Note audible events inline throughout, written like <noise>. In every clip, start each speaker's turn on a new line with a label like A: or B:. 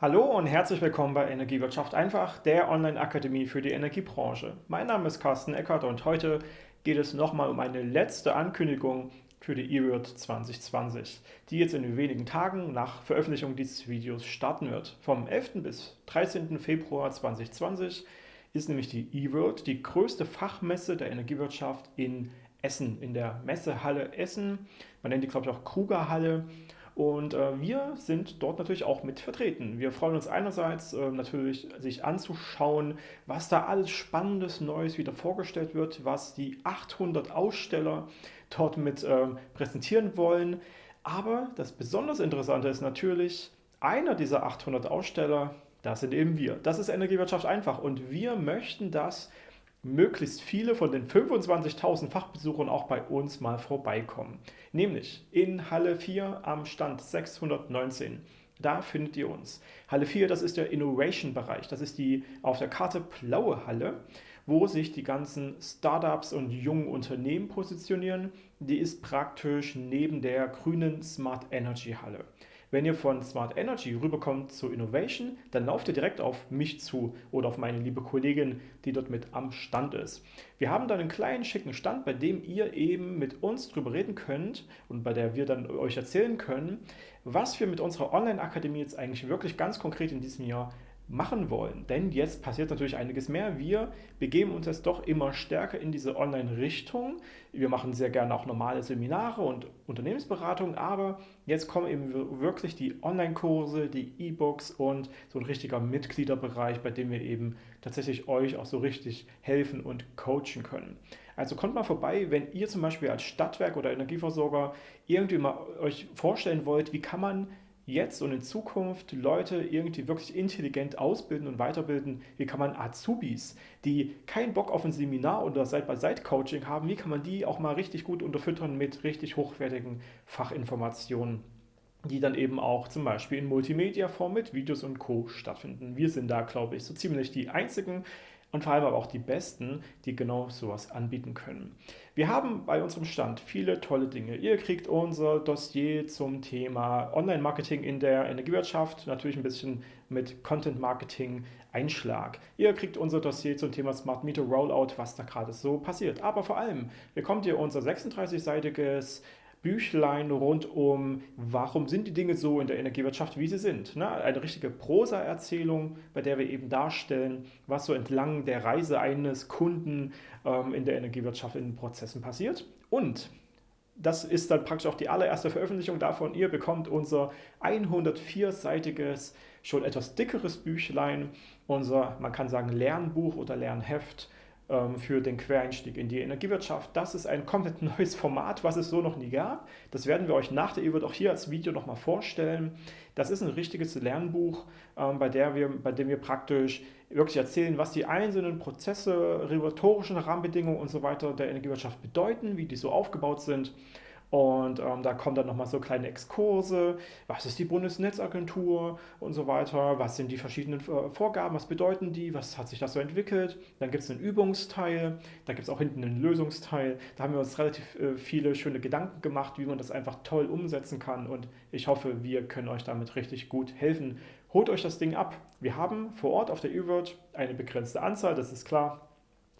A: Hallo und herzlich willkommen bei Energiewirtschaft einfach, der Online-Akademie für die Energiebranche. Mein Name ist Carsten Eckert und heute geht es nochmal um eine letzte Ankündigung für die eWorld 2020, die jetzt in wenigen Tagen nach Veröffentlichung dieses Videos starten wird. Vom 11. bis 13. Februar 2020 ist nämlich die eWorld die größte Fachmesse der Energiewirtschaft in Essen, in der Messehalle Essen. Man nennt die, glaube ich, auch Krugerhalle. Und äh, wir sind dort natürlich auch mit vertreten. Wir freuen uns einerseits äh, natürlich, sich anzuschauen, was da alles Spannendes, Neues wieder vorgestellt wird, was die 800 Aussteller dort mit äh, präsentieren wollen. Aber das besonders Interessante ist natürlich, einer dieser 800 Aussteller, das sind eben wir. Das ist Energiewirtschaft einfach und wir möchten das möglichst viele von den 25.000 Fachbesuchern auch bei uns mal vorbeikommen. Nämlich in Halle 4 am Stand 619. Da findet ihr uns. Halle 4, das ist der Innovation-Bereich. Das ist die auf der Karte blaue Halle, wo sich die ganzen Startups und jungen Unternehmen positionieren. Die ist praktisch neben der grünen Smart Energy Halle. Wenn ihr von Smart Energy rüberkommt zu Innovation, dann lauft ihr direkt auf mich zu oder auf meine liebe Kollegin, die dort mit am Stand ist. Wir haben dann einen kleinen schicken Stand, bei dem ihr eben mit uns drüber reden könnt und bei der wir dann euch erzählen können, was wir mit unserer Online-Akademie jetzt eigentlich wirklich ganz konkret in diesem Jahr machen wollen. Denn jetzt passiert natürlich einiges mehr. Wir begeben uns jetzt doch immer stärker in diese Online-Richtung. Wir machen sehr gerne auch normale Seminare und Unternehmensberatungen, aber jetzt kommen eben wirklich die Online-Kurse, die E-Books und so ein richtiger Mitgliederbereich, bei dem wir eben tatsächlich euch auch so richtig helfen und coachen können. Also kommt mal vorbei, wenn ihr zum Beispiel als Stadtwerk oder Energieversorger irgendwie mal euch vorstellen wollt, wie kann man jetzt und in Zukunft Leute irgendwie wirklich intelligent ausbilden und weiterbilden? Wie kann man Azubis, die keinen Bock auf ein Seminar oder Side-by-Side-Coaching haben, wie kann man die auch mal richtig gut unterfüttern mit richtig hochwertigen Fachinformationen? die dann eben auch zum Beispiel in Multimedia-Form mit Videos und Co. stattfinden. Wir sind da, glaube ich, so ziemlich die Einzigen, und vor allem aber auch die Besten, die genau sowas anbieten können. Wir haben bei unserem Stand viele tolle Dinge. Ihr kriegt unser Dossier zum Thema Online-Marketing in der Energiewirtschaft, natürlich ein bisschen mit Content-Marketing-Einschlag. Ihr kriegt unser Dossier zum Thema Smart Meter Rollout, was da gerade so passiert. Aber vor allem bekommt ihr unser 36-seitiges Büchlein rund um, warum sind die Dinge so in der Energiewirtschaft, wie sie sind. Ne? Eine richtige Prosa-Erzählung, bei der wir eben darstellen, was so entlang der Reise eines Kunden ähm, in der Energiewirtschaft in den Prozessen passiert. Und das ist dann praktisch auch die allererste Veröffentlichung davon. Ihr bekommt unser 104-seitiges, schon etwas dickeres Büchlein, unser, man kann sagen, Lernbuch oder Lernheft für den Quereinstieg in die Energiewirtschaft. Das ist ein komplett <laughs> neues Format, was es so noch nie gab. Das werden wir euch nach der EWIRT auch hier als Video nochmal vorstellen. Das ist ein richtiges Lernbuch, ähm, bei, der wir, bei dem wir praktisch wirklich erzählen, was die einzelnen Prozesse, regulatorischen Rahmenbedingungen und so weiter der Energiewirtschaft bedeuten, wie die so aufgebaut sind und ähm, da kommen dann nochmal so kleine Exkurse, was ist die Bundesnetzagentur und so weiter, was sind die verschiedenen äh, Vorgaben, was bedeuten die, was hat sich das so entwickelt. Dann gibt es einen Übungsteil, da gibt es auch hinten einen Lösungsteil. Da haben wir uns relativ äh, viele schöne Gedanken gemacht, wie man das einfach toll umsetzen kann und ich hoffe, wir können euch damit richtig gut helfen. Holt euch das Ding ab. Wir haben vor Ort auf der eWord eine begrenzte Anzahl, das ist klar.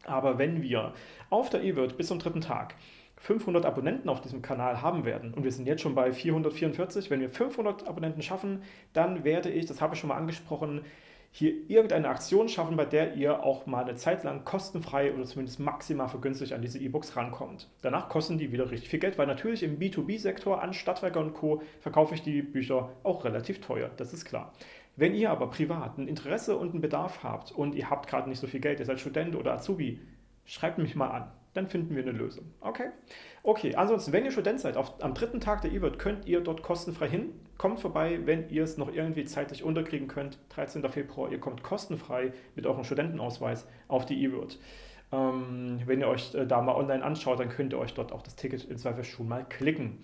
A: Aber wenn wir auf der eWord bis zum dritten Tag 500 Abonnenten auf diesem Kanal haben werden und wir sind jetzt schon bei 444, wenn wir 500 Abonnenten schaffen, dann werde ich, das habe ich schon mal angesprochen, hier irgendeine Aktion schaffen, bei der ihr auch mal eine Zeit lang kostenfrei oder zumindest maximal vergünstigt an diese E-Books rankommt. Danach kosten die wieder richtig viel Geld, weil natürlich im B2B-Sektor an Stadtwerke und Co. verkaufe ich die Bücher auch relativ teuer, das ist klar. Wenn ihr aber privat ein Interesse und einen Bedarf habt und ihr habt gerade nicht so viel Geld, ihr seid Student oder Azubi, schreibt mich mal an dann finden wir eine Lösung. Okay? Okay, ansonsten, wenn ihr Student seid, auf, am dritten Tag der E-Wird könnt ihr dort kostenfrei hin. Kommt vorbei, wenn ihr es noch irgendwie zeitlich unterkriegen könnt. 13. Februar, ihr kommt kostenfrei mit eurem Studentenausweis auf die E-Wird. Ähm, wenn ihr euch äh, da mal online anschaut, dann könnt ihr euch dort auch das Ticket in Zweifel schon mal klicken.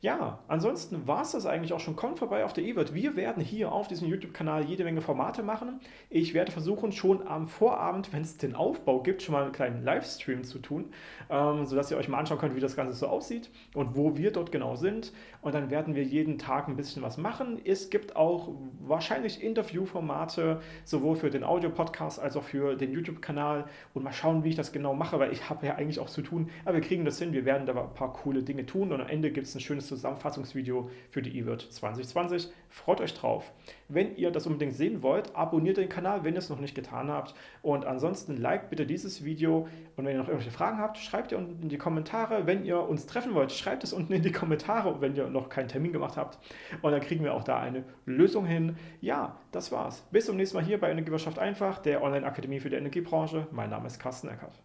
A: Ja, ansonsten war es das eigentlich auch schon. Kommt vorbei auf der eWord. Wir werden hier auf diesem YouTube-Kanal jede Menge Formate machen. Ich werde versuchen, schon am Vorabend, wenn es den Aufbau gibt, schon mal einen kleinen Livestream zu tun, ähm, sodass ihr euch mal anschauen könnt, wie das Ganze so aussieht und wo wir dort genau sind. Und dann werden wir jeden Tag ein bisschen was machen. Es gibt auch wahrscheinlich Interviewformate, sowohl für den Audio-Podcast als auch für den YouTube-Kanal. Und mal schauen, wie ich das genau mache, weil ich habe ja eigentlich auch zu tun. Aber wir kriegen das hin. Wir werden da ein paar coole Dinge tun. Und am Ende gibt es ein schönes Zusammenfassungsvideo für die eWord 2020. Freut euch drauf. Wenn ihr das unbedingt sehen wollt, abonniert den Kanal, wenn ihr es noch nicht getan habt. Und ansonsten liked bitte dieses Video. Und wenn ihr noch irgendwelche Fragen habt, schreibt ihr unten in die Kommentare. Wenn ihr uns treffen wollt, schreibt es unten in die Kommentare, wenn ihr noch keinen Termin gemacht habt. Und dann kriegen wir auch da eine Lösung hin. Ja, das war's. Bis zum nächsten Mal hier bei Energiewirtschaft einfach, der Online-Akademie für die Energiebranche. Mein Name ist Carsten Eckert.